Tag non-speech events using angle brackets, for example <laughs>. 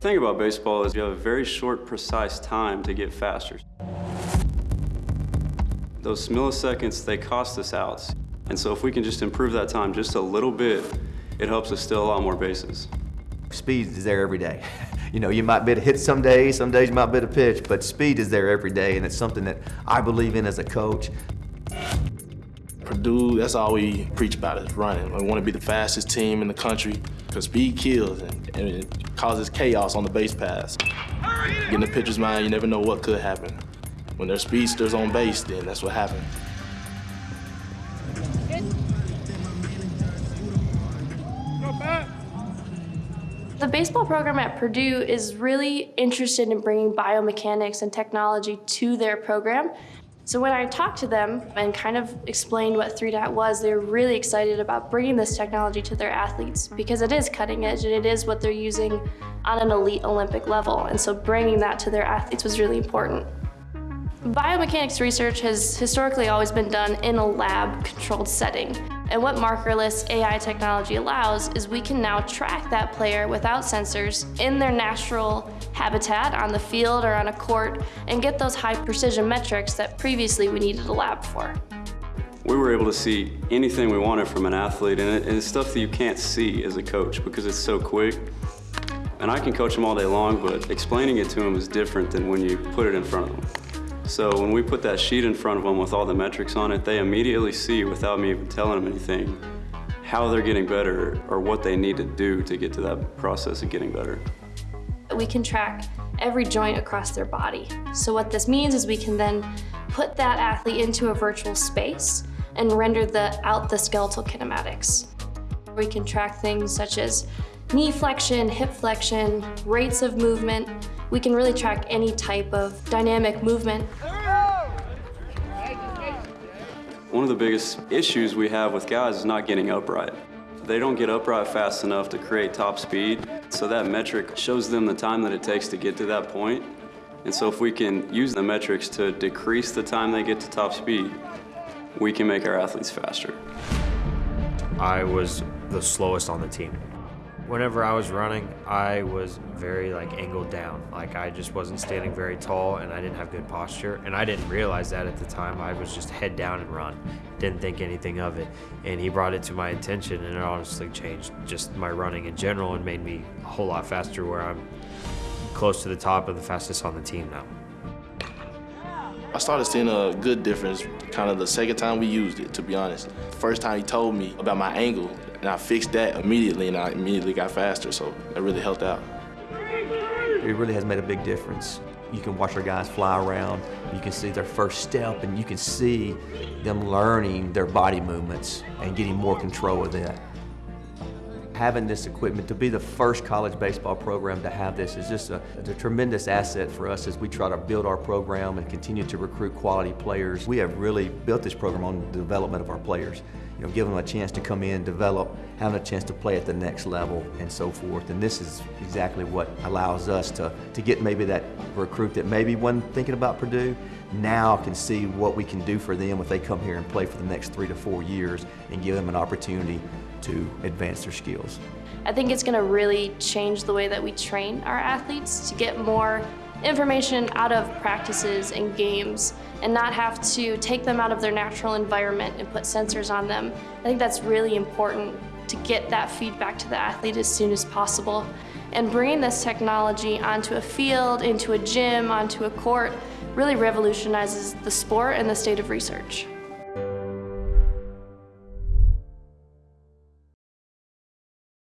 The thing about baseball is you have a very short, precise time to get faster. Those milliseconds, they cost us outs. And so if we can just improve that time just a little bit, it helps us steal a lot more bases. Speed is there every day. <laughs> You know, you might be able to hit some days, some days you might be able to pitch, but speed is there every day, and it's something that I believe in as a coach. Purdue, that's all we preach about is running. We want to be the fastest team in the country because speed kills and, and it causes chaos on the base paths. Getting the pitcher's mind, you never know what could happen. When there's speedsters on base, then that's what happens. The baseball program at Purdue is really interested in bringing biomechanics and technology to their program. So when I talked to them and kind of explained what 3DAT was, they were really excited about bringing this technology to their athletes because it is cutting edge and it is what they're using on an elite Olympic level. And so bringing that to their athletes was really important. Biomechanics research has historically always been done in a lab-controlled setting. And what markerless AI technology allows is we can now track that player without sensors in their natural habitat on the field or on a court and get those high precision metrics that previously we needed a lab for. We were able to see anything we wanted from an athlete and it's stuff that you can't see as a coach because it's so quick. And I can coach them all day long, but explaining it to them is different than when you put it in front of them. So when we put that sheet in front of them with all the metrics on it, they immediately see, without me even telling them anything, how they're getting better or what they need to do to get to that process of getting better. We can track every joint across their body. So what this means is we can then put that athlete into a virtual space and render the, out the skeletal kinematics. We can track things such as knee flexion, hip flexion, rates of movement, we can really track any type of dynamic movement. One of the biggest issues we have with guys is not getting upright. They don't get upright fast enough to create top speed, so that metric shows them the time that it takes to get to that point. And so if we can use the metrics to decrease the time they get to top speed, we can make our athletes faster. I was the slowest on the team. Whenever I was running, I was very like angled down. Like I just wasn't standing very tall and I didn't have good posture. And I didn't realize that at the time. I was just head down and run. Didn't think anything of it. And he brought it to my attention and it honestly changed just my running in general and made me a whole lot faster where I'm close to the top of the fastest on the team now. I started seeing a good difference kind of the second time we used it, to be honest. First time he told me about my angle, and I fixed that immediately, and I immediately got faster, so that really helped out. It really has made a big difference. You can watch our guys fly around, you can see their first step, and you can see them learning their body movements and getting more control of that having this equipment, to be the first college baseball program to have this is just a, a, tremendous asset for us as we try to build our program and continue to recruit quality players. We have really built this program on the development of our players. You know, give them a chance to come in, develop, having a chance to play at the next level and so forth. And this is exactly what allows us to, to get maybe that recruit that maybe wasn't thinking about Purdue, now can see what we can do for them if they come here and play for the next three to four years and give them an opportunity to advance their skills. I think it's going to really change the way that we train our athletes to get more information out of practices and games and not have to take them out of their natural environment and put sensors on them. I think that's really important to get that feedback to the athlete as soon as possible. And bringing this technology onto a field, into a gym, onto a court, really revolutionizes the sport and the state of research.